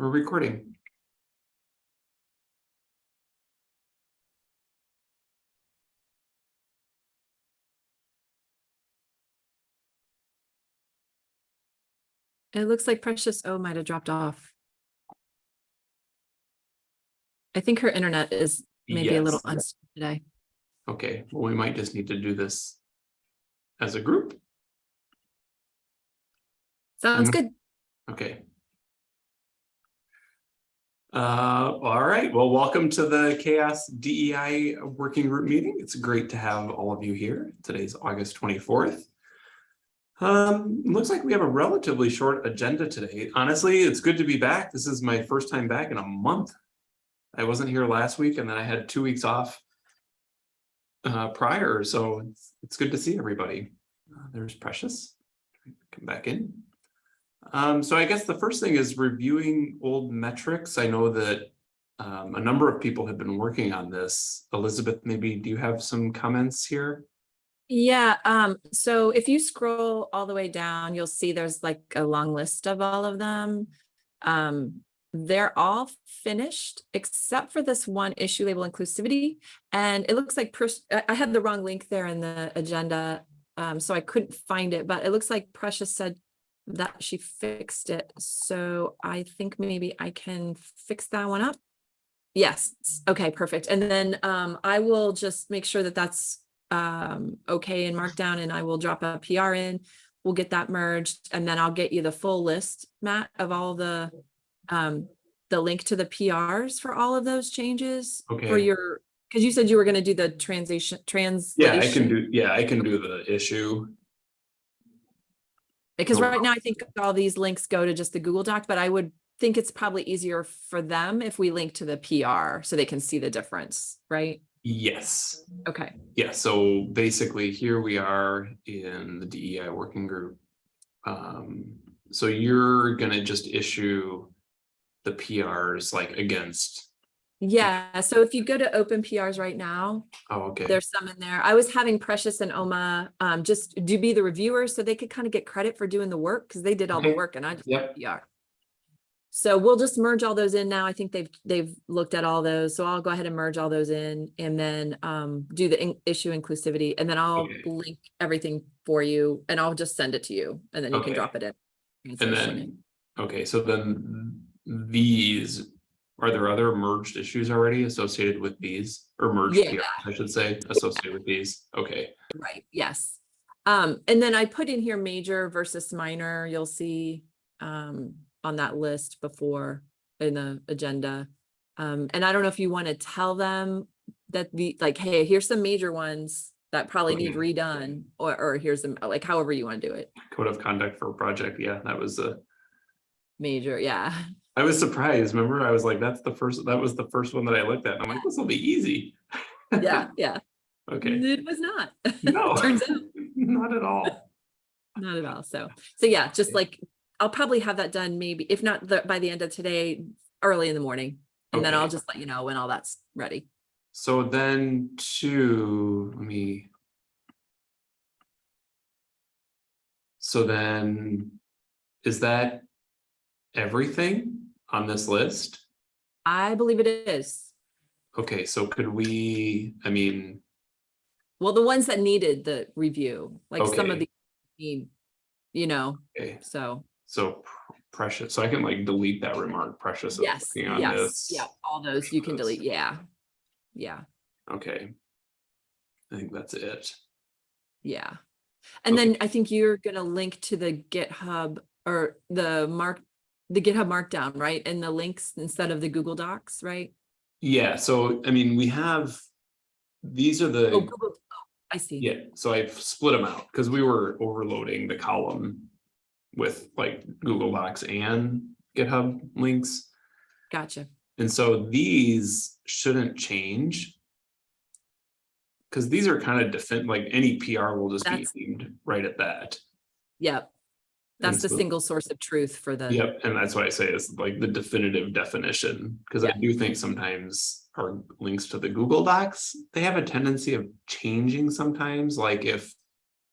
We're recording. It looks like Precious O might have dropped off. I think her internet is maybe a little Yes. unstable today. Okay, well, we might just need to do this as a group. Sounds Mhm. good. Okay. Uh, all right, well, welcome to the CHAOSS DEI Working Group meeting. It's great to have all of you here. Today's August twenty-fourth. Um, looks like we have a relatively short agenda today. Honestly, it's good to be back. This is my first time back in a month. I wasn't here last week and then I had two weeks off uh, prior, so it's, it's good to see everybody. Uh, There's Precious. Come back in. Um, so I guess the first thing is reviewing old metrics. I know that um, a number of people have been working on this. Elizabeth, maybe do you have some comments here? Yeah, um, so if you scroll all the way down, you'll see there's like a long list of all of them. Um, they're all finished except for this one issue label inclusivity. And it looks like, I had the wrong link there in the agenda, um, so I couldn't find it, but it looks like Precious said that she fixed it. So I think maybe I can fix that one up. Yes, okay, perfect. And then um, I will just make sure that that's um, okay in Markdown and I will drop a PR in. We'll get that merged and then I'll get you the full list, Matt, of all the um, the link to the PRs for all of those changes okay. for your, because you said you were gonna do the translation, translation. Yeah, I can do, yeah, I can do the issue. Because No right now I think all these links go to just the Google Doc, but I would think it's probably easier for them if we link to the PR so they can see the difference, right? Yes. Okay, Yeah, so basically here we are in the DEI working group. Um, so you're gonna just issue the PRs like against, yeah, so if you go to open PRs right now, oh, okay, there's some in there. I was having Precious and Oma um just do be the reviewers so they could kind of get credit for doing the work because they did all the work and I just Yep. PR. So we'll just merge all those in now. I think they've they've looked at all those. So I'll go ahead and merge all those in and then um do the in- issue inclusivity and then I'll Okay. link everything for you and I'll just send it to you and then you can drop it in. and then, okay, so then these, are there other merged issues already associated with these? Or merged Yeah. PRs, I should say, associated with these, okay, Right, yes. Um, and then I put in here major versus minor, you'll see um on that list before in the agenda. Um, and I don't know if you want to tell them that the, like, hey, here's some major ones that probably need redone, or or here's them, like however you want to do it. code of conduct for a project, yeah, that was a. Major, yeah. I was surprised, remember, I was like, that's the first, that was the first one that I looked at, and I'm like, this will be easy. Yeah, yeah. Okay, It was not. no, Turns out. not at all, Not at all. So, so yeah, just like, I'll probably have that done maybe, if not the, by the end of today, early in the morning. And then I'll just let you know when all that's ready. so then to, let me. So then, is that everything on this list? I believe it is. Okay, so could we, I mean, Well, the ones that needed the review, like some of the need, you know, okay, so so precious, so I can like delete that remark, precious. yes, yes, this. yeah, all those you can delete. Yeah. Yeah, Okay. I think that's it. yeah. And Okay. then I think you're gonna link to the GitHub or the mark, the GitHub Markdown, right? And the links instead of the Google Docs, right? Yeah, so I mean, we have, these are Oh, the, Google, oh, I see. yeah, so I've split them out because we were overloading the column with like Google Docs and GitHub links. Gotcha. And so these shouldn't change. Because these are kind of defend, like any PR will just be That's- aimed right at that. Yep. That's the so- single source of truth for the. Yep, and that's why I say it's like the definitive definition, because I do think sometimes our links to the Google Docs, they have a tendency of changing sometimes, like if.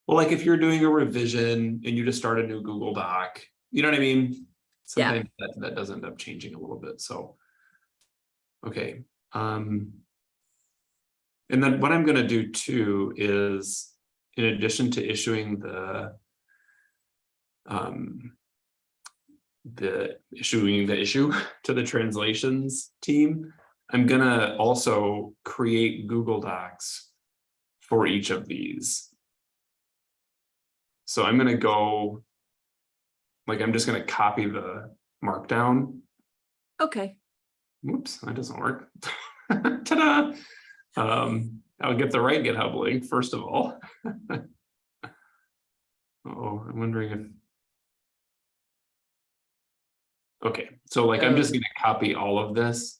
Well, like if you're doing a revision and you just start a new Google Doc, you know what I mean? Yeah. sometimes that, that does end up changing a little bit, so. Okay, um. And then what I'm gonna do too is, in addition to issuing the. Um. The issuing the issue to the translations team, I'm gonna also create Google Docs. For each of these. So I'm gonna go. Like, I'm just gonna copy the markdown. Okay, Whoops, that doesn't work. Ta-da! Um, I'll get the right GitHub link first of all. Oh, I'm wondering if. Okay, so like I'm just Oh. gonna copy all of this.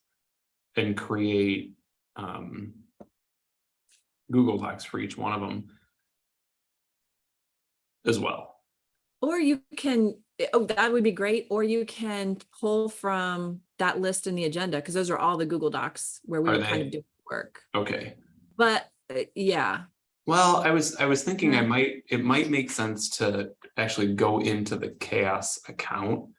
And create, um. Google Docs for each one of them. As well. or you can, oh, that would be great, or you can pull from that list in the agenda, because those are all the Google Docs where we Are were kind of doing work. Okay, But, uh, yeah, well, I was, I was thinking I might, it might make sense to actually go into the CHAOSS account.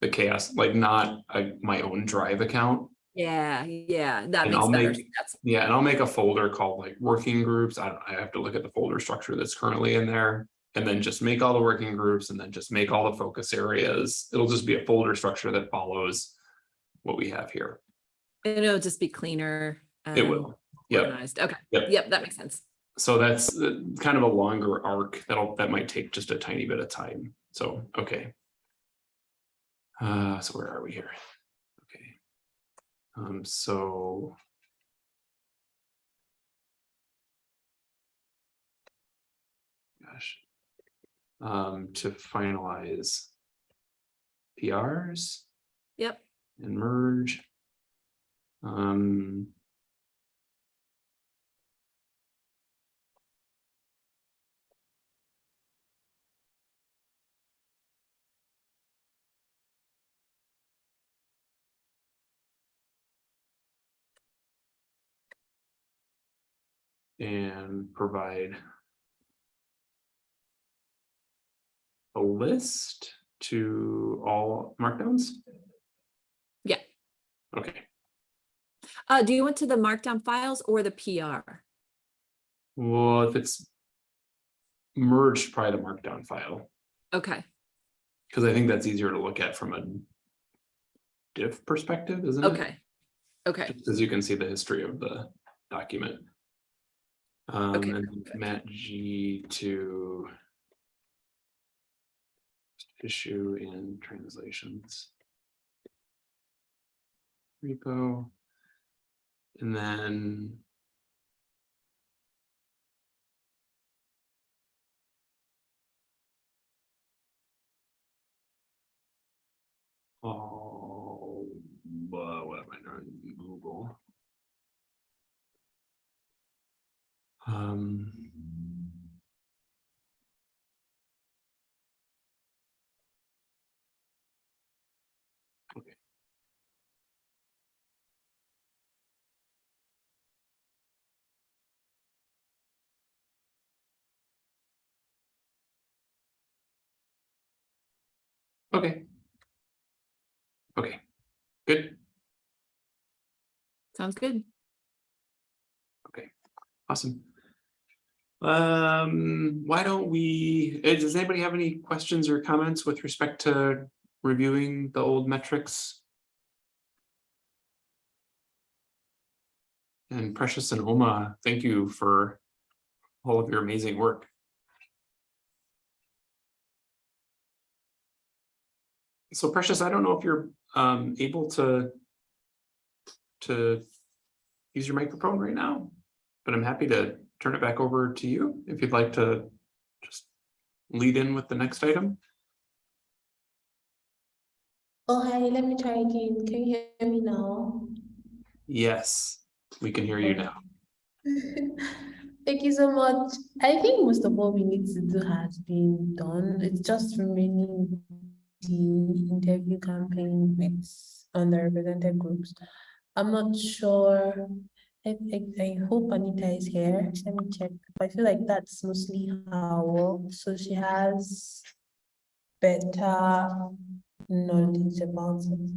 The CHAOSS, like not a, my own drive account. yeah, yeah, that And makes I'll better make- sense. Yeah, and I'll make a folder called like working groups. I don't, I have to look at the folder structure that's currently in there. And then just make all the working groups and then just make all the focus areas. It'll just be a folder structure that follows. What we have here. And It'll just be cleaner. It will. Yep. Organized, okay, Yep. yep, that makes sense. So that's uh, kind of a longer arc that'll, that might take just a tiny bit of time. So, okay. Uh, so where are we here? Okay. Um, so. Gosh. Um, to finalize. PRs Yep, and merge. Um. And provide. A list to all markdowns? Yeah. Okay, uh, do you want to the markdown files or the PR? well, if it's. Merged, probably the markdown file, Okay, because I think that's easier to look at from a. Diff perspective, isn't it? okay, okay, As you can see the history of the document. Um, Okay, and Matt G to. Issue in translations. Repo. And then. Oh, uh, Um. Okay. Okay. Okay, good, sounds good. Okay. Awesome. Um, why don't we, eh, does anybody have any questions or comments with respect to reviewing the old metrics? And Precious and Oma, thank you for all of your amazing work. So Precious, I don't know if you're um able to to use your microphone right now, but I'm happy to turn it back over to you if you'd like to just lead in with the next item. Oh, hi, let me try again. Can you hear me now? Yes, we can hear you now. Thank you so much. I think most of what we need to do has been done. It's just remaining the interview campaign with underrepresented groups. I'm not sure. I, I, I hope Anita is here. Let me check. I feel like that's mostly work. So she has better knowledge about it.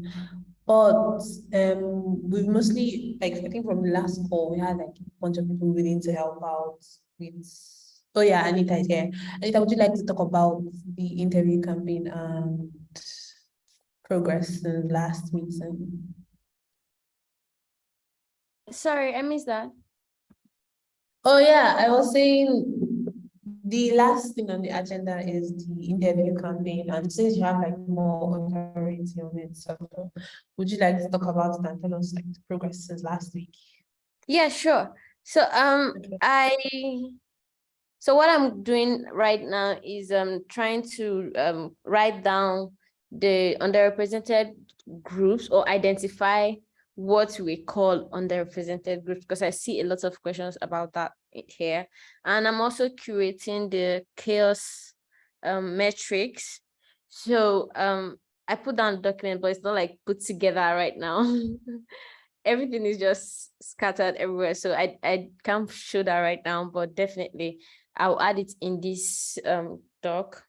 But um, we've mostly, like, I think from last call, we had like a bunch of people willing to help out with. Oh yeah, Anita is here. Anita, would you like to talk about the interview campaign and progress in last meeting? Sorry, I missed that. Oh yeah, I was saying the last thing on the agenda is the interview campaign, and since you have like more authority on it, so would you like to talk about it and tell us like the progress since last week? Yeah, sure. So um Okay. I so what I'm doing right now is um trying to um write down the underrepresented groups or identify what we call underrepresented groups because I see a lot of questions about that here. And I'm also curating the CHAOSS um metrics. So um I put down the document, but it's not like put together right now. everything is just scattered everywhere. So I, I can't show that right now, but definitely I'll add it in this um doc.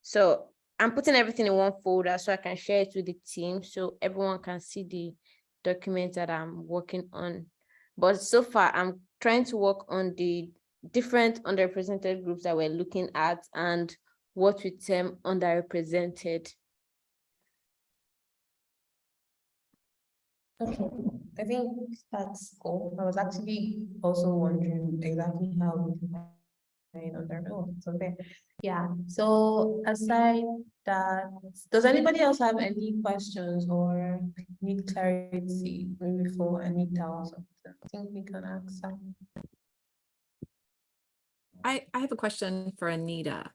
So I'm putting everything in one folder so I can share it with the team so everyone can see the document that I'm working on. But so far, I'm trying to work on the different underrepresented groups that we're looking at and what we term underrepresented. Okay, I think that's cool. I was actually also wondering exactly how we define under, oh, it's okay. Yeah, so aside that, does anybody else have any questions or need clarity maybe for Anita? I think we can ask some. I, I have a question for Anita.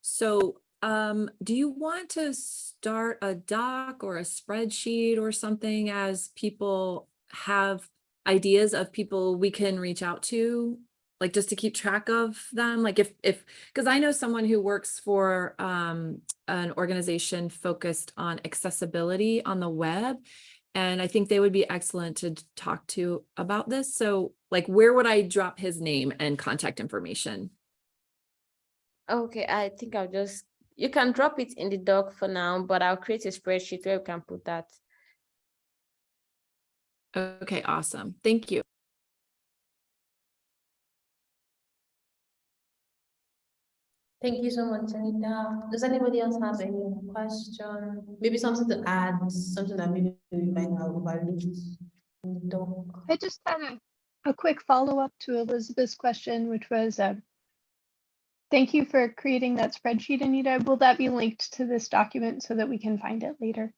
So, um, do you want to start a doc or a spreadsheet or something as people have ideas of people we can reach out to? Like just to keep track of them, like if, if, because I know someone who works for, um, an organization focused on accessibility on the web. And I think they would be excellent to talk to about this. So like, where would I drop his name and contact information? Okay, I think I'll just, you can drop it in the doc for now, but I'll create a spreadsheet where we can put that. Okay, awesome. Thank you. Thank you so much, Anita. Does anybody else have any question? Maybe something to add, something that maybe we might have overlooked in the doc? I just had a, a quick follow-up to Elizabeth's question, which was, uh, thank you for creating that spreadsheet, Anita. Will that be linked to this document so that we can find it later?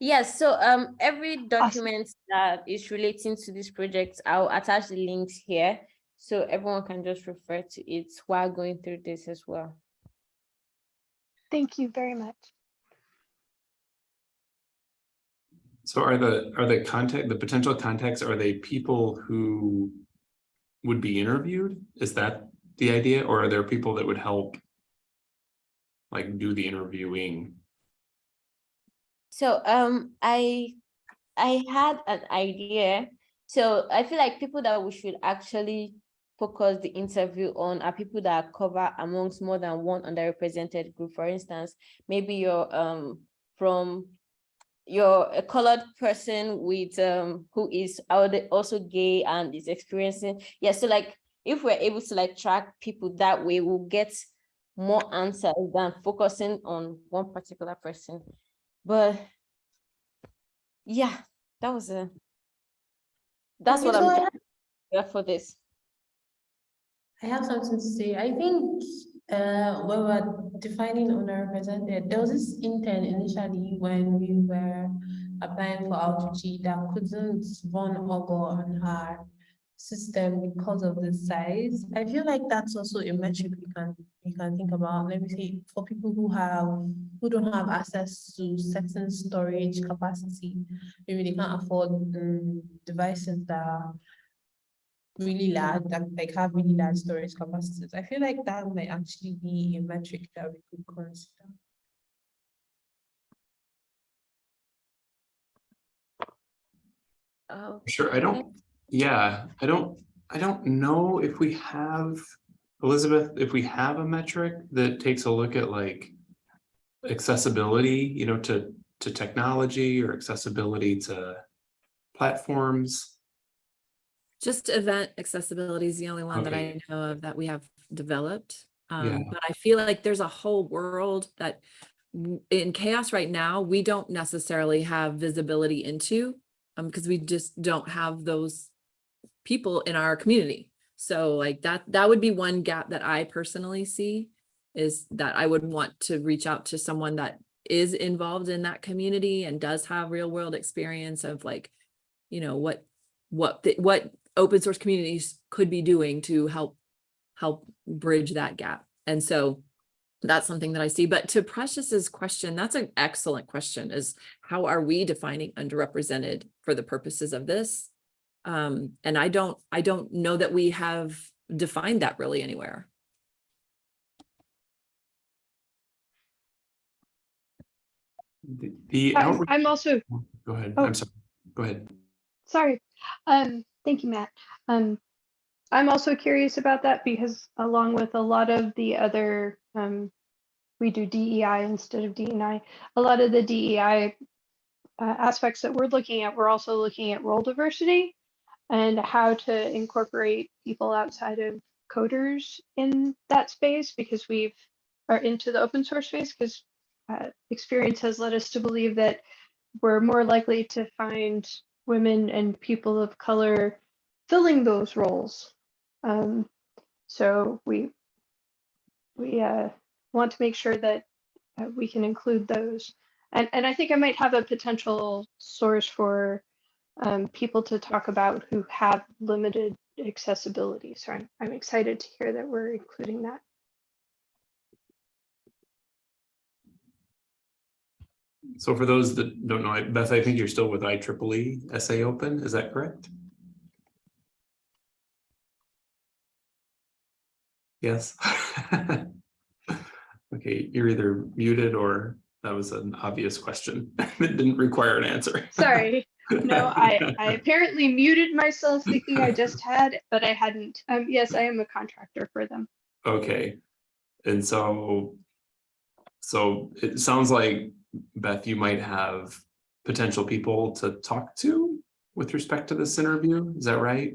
Yes, so um, every document that is relating to this project, I'll attach the links here. So everyone can just refer to it while going through this as well. Thank you very much. So are the, are the contact, the potential contacts, are they people who would be interviewed? Is that the idea, or are there people that would help like do the interviewing? So um, I I had an idea. So I feel like people that we should actually focus the interview on are people that are cover amongst more than one underrepresented group. For instance, maybe you're um from you're a colored person with um who is also gay and is experiencing yeah so like if we're able to like track people that way we'll get more answers than focusing on one particular person. But yeah that was a that's what i'm yeah for this I have something to say. I think uh when we're defining underrepresented, there was this intern initially when we were applying for outreach that couldn't run Augur on her system because of the size. I feel like that's also a metric we can we can think about. Let me say for people who have who don't have access to certain storage capacity, maybe they can't afford um, devices that really mm-hmm. large, that like have really large storage capacities. I feel like that might actually be a metric that we could consider. oh Sure, I don't, yeah, I don't, I don't know if we have, Elizabeth, if we have a metric that takes a look at like. accessibility, you know, to, to technology or accessibility to platforms? Just event accessibility is the only one that I know of that we have developed. Yeah. Um, but I feel like there's a whole world that in CHAOSS right now, we don't necessarily have visibility into. Um, because we just don't have those people in our community. So like that, that would be one gap that I personally see. Is that I would want to reach out to someone that is involved in that community and does have real world experience of like, you know, what, what, the- what open source communities could be doing to help, help bridge that gap. And so that's something that I see. But to Precious's question, that's an excellent question is how are we defining underrepresented for the purposes of this? Um, and I don't, I don't know that we have defined that really anywhere. The- The I'm I'm also, go ahead, oh. I'm sorry, go ahead. sorry. Um, thank you, Matt. Um, I'm also curious about that because along with a lot of the other, um, we do DEI instead of DNI. A lot of the DEI uh, aspects that we're looking at, we're also looking at role diversity and how to incorporate people outside of coders in that space because we've are into the open source space because uh, experience has led us to believe that we're more likely to find women and people of color filling those roles. Um, so we we uh, want to make sure that uh, we can include those. And, and I think I might have a potential source for um, people to talk about who have limited accessibility. So I'm, I'm excited to hear that we're including that. So for those that don't know, I- Beth, I think you're still with IEEE SA Open, is that correct? Yes. Okay, you're either muted or that was an obvious question. It didn't require an answer. Sorry. No, I, I apparently muted myself thinking I just had, but I hadn't. Um, yes, I am a contractor for them. Okay, and so. So it sounds like Beth, you might have potential people to talk to with respect to this interview, is that right?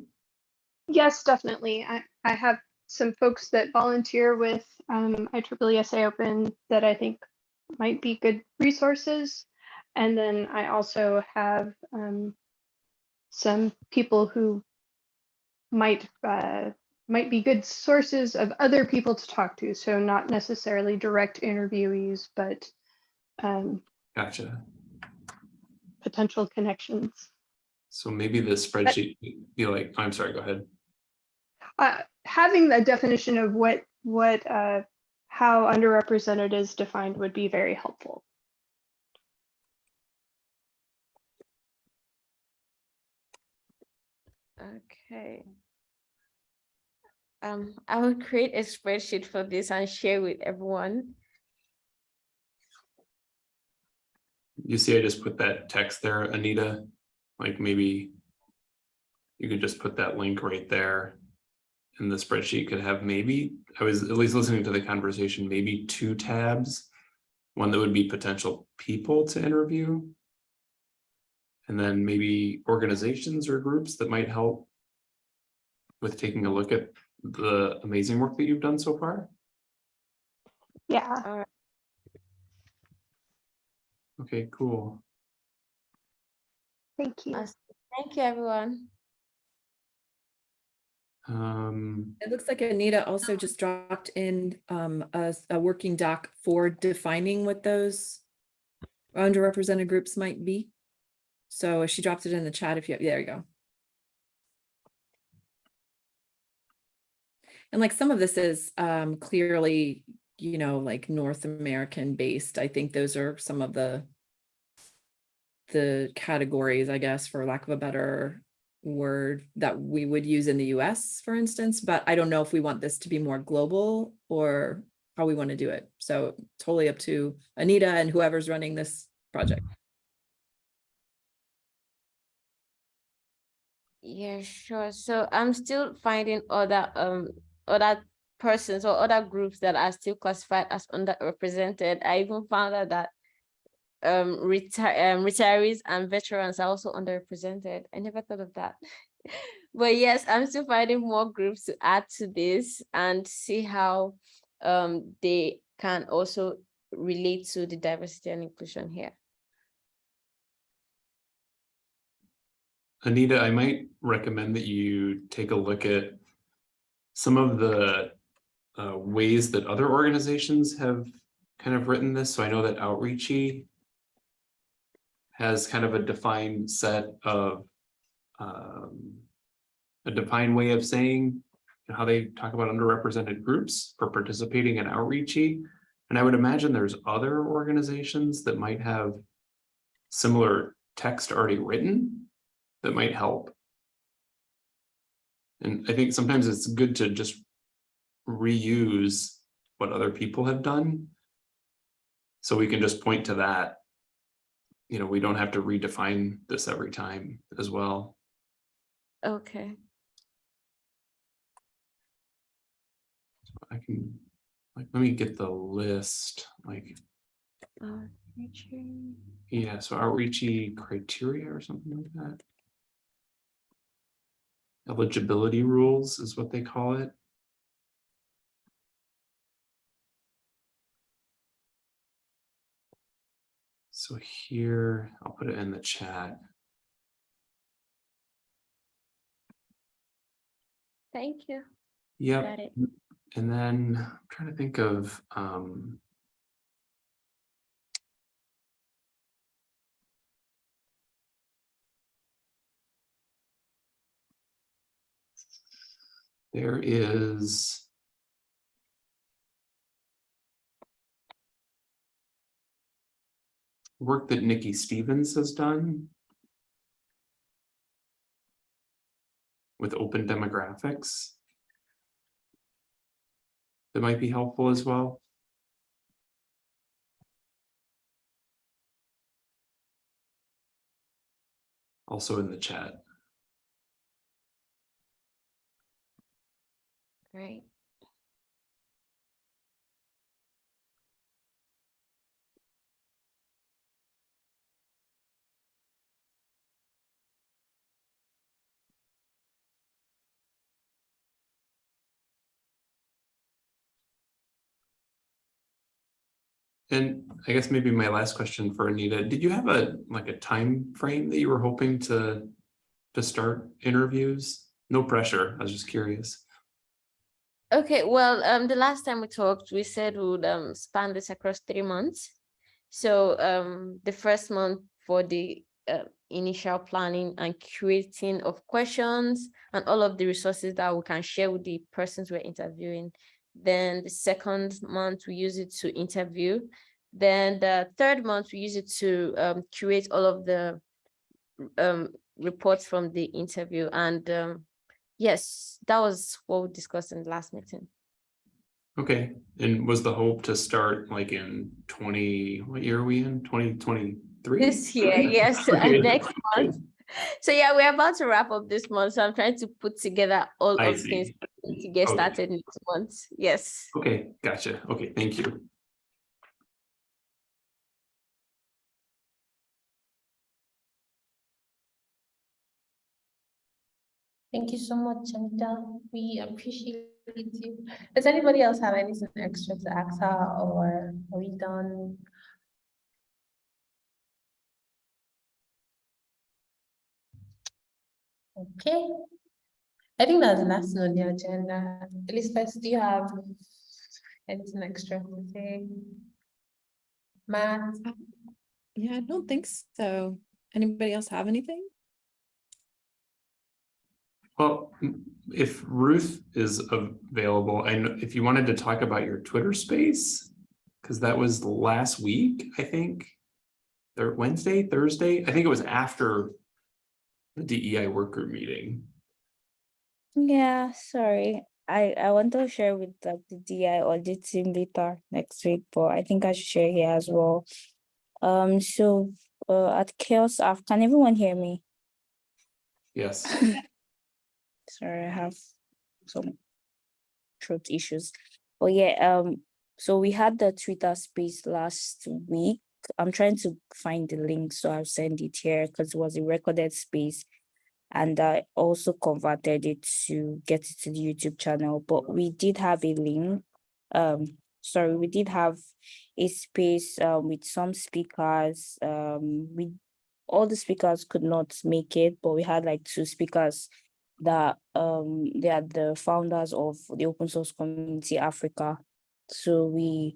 Yes, definitely. I, I have some folks that volunteer with um, IEEE SA Open that I think might be good resources. And then I also have um, some people who might uh, might be good sources of other people to talk to. So not necessarily direct interviewees, but um, Gotcha. potential connections. So maybe the spreadsheet, be like, I'm sorry, go ahead. uh, having a definition of what what uh, how underrepresented is defined would be very helpful. Okay. Um, I will create a spreadsheet for this and share with everyone. You see, I just put that text there, Anita, like maybe. You could just put that link right there. And the spreadsheet could have maybe, I was at least listening to the conversation, maybe two tabs. One that would be potential people to interview. And then maybe organizations or groups that might help. With taking a look at the amazing work that you've done so far. Yeah, Okay, cool. thank you. Awesome. Thank you, everyone. Um, It looks like Anita also just dropped in um, a, s- a working doc for defining what those underrepresented groups might be. So she dropped it in the chat if you, have, there you go. And like some of this is um, clearly, you know, like North American based. I think those are some of the the categories, I guess, for lack of a better word that we would use in the US, for instance, but I don't know if we want this to be more global or how we want to do it. So totally up to Anita and whoever's running this project. Yeah, sure. So I'm still finding other um other persons or other groups that are still classified as underrepresented. I even found out that um, retire, um, retirees and veterans are also underrepresented. I never thought of that. but yes, I'm still finding more groups to add to this and see how um, they can also relate to the diversity and inclusion here. Anita, I might recommend that you take a look at some of the uh, ways that other organizations have kind of written this. So I know that Outreachy has kind of a defined set of um, a defined way of saying how they talk about underrepresented groups for participating in Outreachy. And I would imagine there's other organizations that might have similar text already written that might help. And I think sometimes it's good to just reuse what other people have done. So we can just point to that. You know, we don't have to redefine this every time as well. Okay. So I can, like, let me get the list, like, Outreachy. yeah, so outreachy criteria or something like that. Eligibility rules is what they call it. So here, I'll put it in the chat. Thank you. Yep. And then I'm trying to think of, um. There is. Work that Nikki Stevens has done. With open demographics that might be helpful as well. Also in the chat. Great. And I guess maybe my last question for Anita, did you have a, like a time frame that you were hoping to, to start interviews? No pressure, I was just curious. Okay, well, um, the last time we talked, we said we would um span this across three months. So um, the first month for the uh, initial planning and creating of questions and all of the resources that we can share with the persons we're interviewing. Then the second month, we use it to interview. Then the third month, we use it to um, curate all of the um, reports from the interview. And um, yes, that was what we discussed in the last meeting. Okay, and was the hope to start like in twenty, what year are we in? Twenty twenty-three? This year, yes, Okay. next month. So yeah, we're about to wrap up this month. So I'm trying to put together all I of see. things to get Okay. started next month. Yes. Okay, gotcha. Okay, thank you. Thank you so much, Anita. We appreciate you. Does anybody else have anything extra to ask her or are we done? Okay. I think that's the last on the agenda. Elizabeth, do you have anything extra to say? Matt? Yeah, I don't think so. Anybody else have anything? Well, if Ruth is available, and if you wanted to talk about your Twitter space, because that was last week, I think. Or Wednesday, Thursday, I think it was after the DEI work group meeting. Yeah, sorry. I, I want to share with like, the DI audit team later next week, but I think I should share here as well. Um, so uh, at CHAOSS Af, can everyone hear me? Yes, Sorry, I have some throat issues. But yeah, um, so we had the Twitter space last week. I'm trying to find the link, so I'll send it here because it was a recorded space. And I also converted it to get it to the YouTube channel, but we did have a link. Um, sorry, we did have a space um, with some speakers. Um, we all the speakers could not make it, but we had like two speakers that um they are the founders of the open source community Africa. So we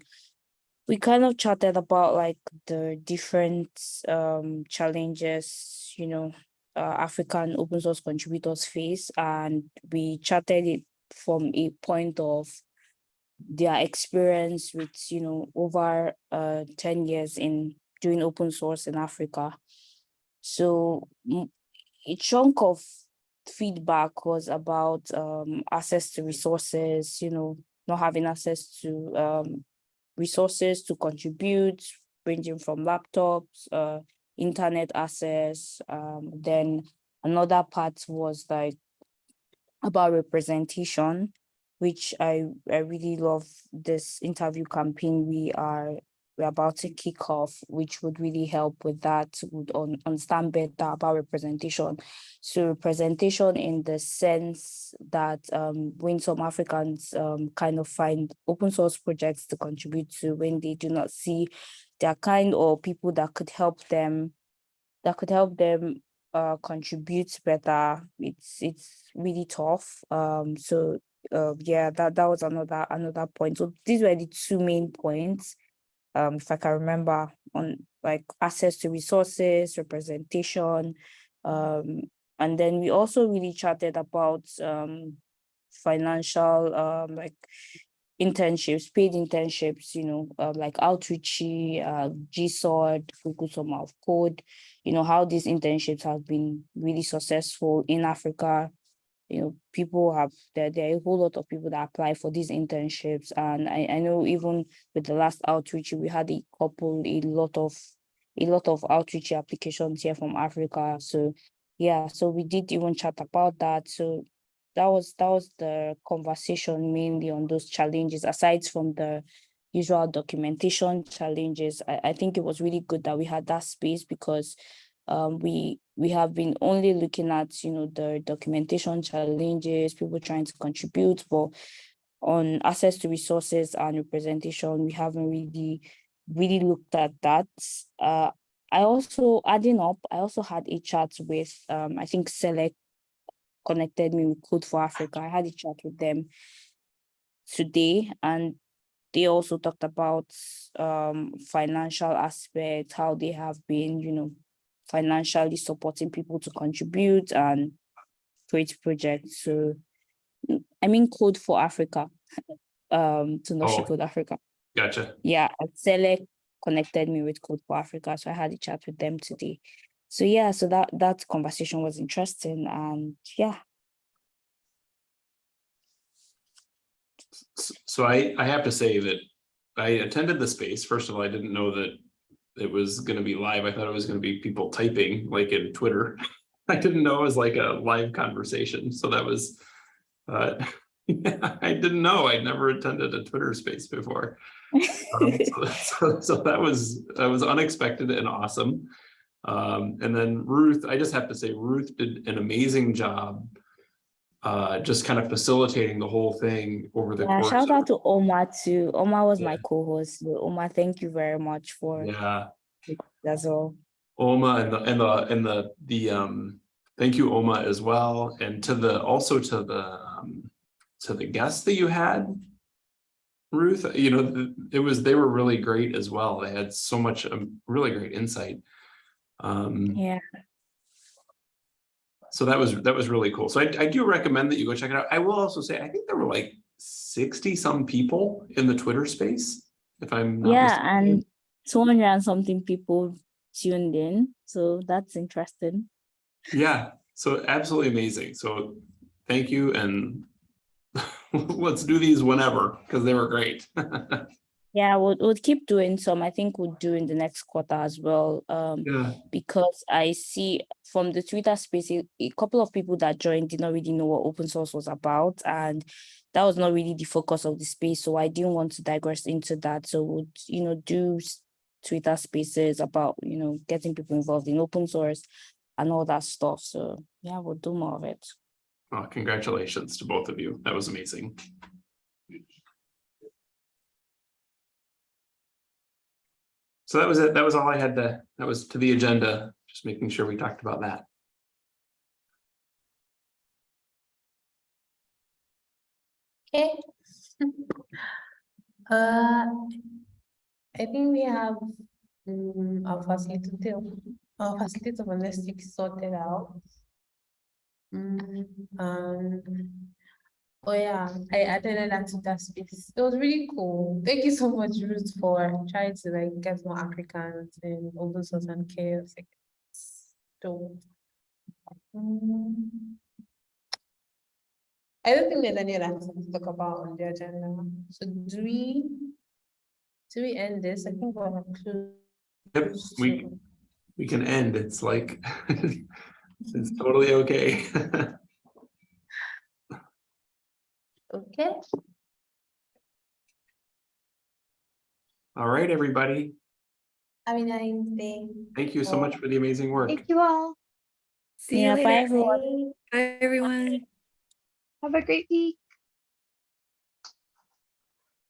we kind of chatted about like the different um challenges, you know, uh, African open source contributors face, and we chatted it from a point of their experience with, you know, over uh 10 years in doing open source in Africa. So a chunk of feedback was about um, access to resources, you know, not having access to um, resources to contribute, ranging from laptops, uh, internet access. Um, then another part was like about representation, which I, I really love this interview campaign we are we're about to kick off, which would really help with that, would un- understand better about representation. So representation in the sense that um, when some Africans um, kind of find open source projects to contribute to when they do not see their kind or people that could help them, that could help them uh, contribute better. It's it's really tough. Um, so uh, yeah, that that was another another point. So these were the two main points um, if I can remember, on like access to resources, representation, um, and then we also really chatted about um, financial, um, like internships, paid internships, you know, uh, like Outreachy, uh, GSOD, Google Summer of Code, you know, how these internships have been really successful in Africa, you know, people have there, there are a whole lot of people that apply for these internships. And I, I know even with the last outreach, we had a couple, a lot of a lot of outreach applications here from Africa. So yeah, so we did even chat about that. So that was that was the conversation mainly on those challenges, aside from the usual documentation challenges. I, I think it was really good that we had that space because um, we we have been only looking at you know the documentation challenges, people trying to contribute, but on access to resources and representation, we haven't really really looked at that. Uh, I also adding up, I also had a chat with um, I think Select connected me with Code for Africa. I had a chat with them today and they also talked about um financial aspects, how they have been, you know, financially supporting people to contribute and create projects. So I mean Code for Africa, um to not Oh. Code Africa. Gotcha. Yeah, Select connected me with Code for Africa. So I had a chat with them today. So yeah, so that that conversation was interesting and yeah. So I, I have to say that I attended the space. First of all, I didn't know that it was gonna be live. I thought it was gonna be people typing like in Twitter. I didn't know it was like a live conversation, so that was, uh, I didn't know. I'd never attended a Twitter space before. Um, so- So, so that was, that was unexpected and awesome. Um, and then Ruth, I just have to say Ruth did an amazing job. Uh, just kind of facilitating the whole thing over the Yeah, course. shout out to Omar too. Omar was my co-host. So Omar, thank you very much for Yeah, That's all. Oma and the, and the, and the, the, um, thank you, Oma, as well, and to the, also to the, um, to the guests that you had. Ruth, you know, it was, they were really great as well. They had so much, um, really great insight. Um, Yeah. So that was, that was really cool. So I, I do recommend that you go check it out. I will also say, I think there were like sixty some people in the Twitter space, if I'm not Yeah, mistaken. and two hundred and something people tuned in. So that's interesting. Yeah, so absolutely amazing. So thank you and let's do these whenever because they were great. Yeah, we'll, we'll keep doing some. I think we'll do in the next quarter as well. Um, Yeah, because I see from the Twitter space, a, a couple of people that joined did not really know what open source was about, and that was not really the focus of the space. So I didn't want to digress into that. So we'll, you know, do Twitter spaces about, you know, getting people involved in open source and all that stuff. So yeah, we'll do more of it. well, congratulations to both of you. That was amazing. So that was it. That was all I had to, that was to the agenda, just making sure we talked about that. Okay. Uh, I think we have um, our facilitator, our facilitator week sorted out. Um, oh yeah, I attended that to space. It was really cool. Thank you so much, Ruth, for trying to like get more Africans in open source and CHAOSS. Like, So. mm, I don't think there's any other thing to talk about on the agenda. So do we? Do we end this? I think we're close. Yep, we, we can end. It's like, it's totally okay. Okay, All right, everybody. have a nice day. Thank you so much for the amazing work. Thank you all. See you Yeah, bye later. everyone. Bye, everyone. Have a great week.